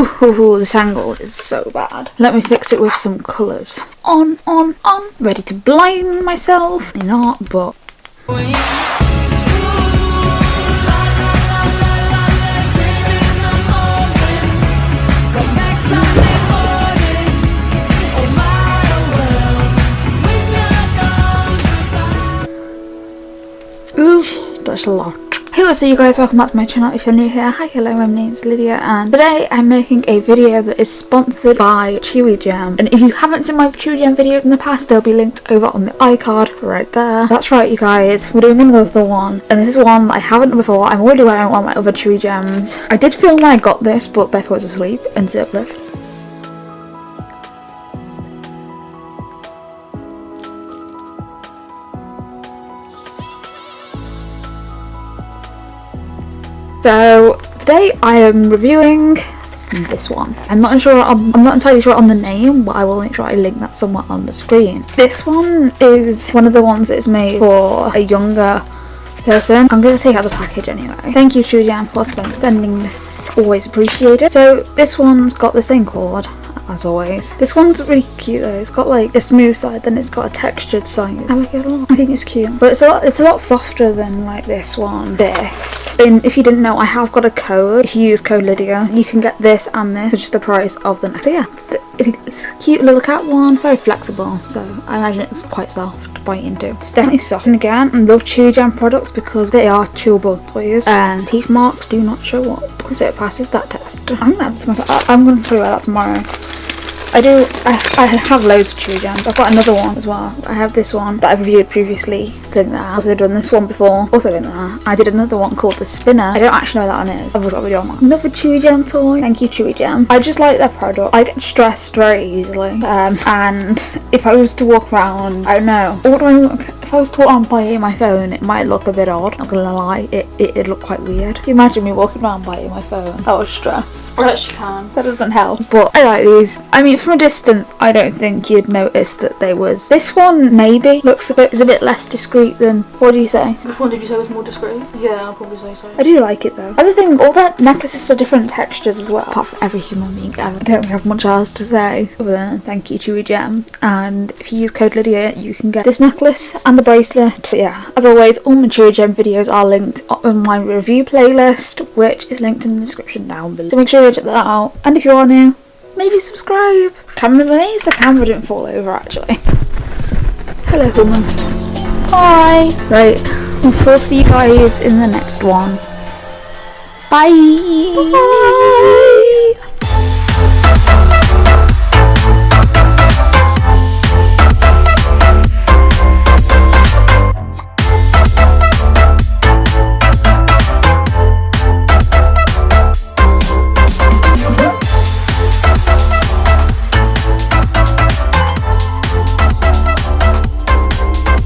Ooh, this angle is so bad. Let me fix it with some colours. On, on, on. Ready to blind myself. Not, but... Ooh, that's a lot. Hey what's up you guys, welcome back to my channel if you're new here. Hi, hello, my name's Lydia and today I'm making a video that is sponsored by Chewigem. And if you haven't seen my Chewigem videos in the past, they'll be linked over on the iCard right there. That's right you guys, we're doing another one. And this is one that I haven't done before, I'm already wearing one of my other Chewigems. I did film when I got this, but Becca was asleep and so left. So today I am reviewing this one. I'm not sure. I'm, I'm, not entirely sure on the name, but I will make sure I link that somewhere on the screen. This one is one of the ones that is made for a younger person. I'm going to take out the package anyway. Thank you, Chewigem, for sending this. Always appreciated. So this one's got this thing called as always. This one's really cute though. It's got like a smooth side, then it's got a textured side. I like it a lot. I think it's cute, but it's a lot. It's a lot softer than like this one. This. And if you didn't know, I have got a code. If you use code Lydia, you can get this and this for just the price of the next. So yeah, it's, it's a cute little cat one. Very flexible, so I imagine it's quite soft to bite into. It's definitely soft. And again, I love Chewigem products because they are chewable toys and teeth marks do not show up. So it passes that test. I'm gonna, I'm gonna you that tomorrow. I do, I, I have loads of Chewigems. I've got another one as well. I have this one that I've reviewed previously, so that. I've also done this one before, also in that. I did another one called the Spinner. I don't actually know what that one is. I've also got a video on that. Another Chewigem toy. Thank you Chewigem. I just like their product. I get stressed very easily. Um, and if I was to walk around, I don't know, what do I if I was to on biting my phone, it might look a bit odd. Not gonna lie, it, it, it looked quite weird. Imagine me walking around biting my phone? That would stress. You can. That doesn't help. But I like these. I mean, from a distance, I don't think you'd notice that they was. This one maybe looks a bit is a bit less discreet than. What do you say? Which one did you say was more discreet? Yeah, I'll probably say so. I do like it though. As a thing, all that necklaces are different textures as well. Apart from every human being ever. I don't have much else to say other than thank you, Chewigem. And if you use code Lydia, you can get this necklace and the bracelet yeah, as always, all my Chewigem videos are linked on my review playlist, which is linked in the description down below. So make sure you check that out. And if you are new, maybe subscribe. Camera amazed the camera didn't fall over actually. Hello, woman. Hi. Right, we'll see you guys in the next one. Bye. Bye.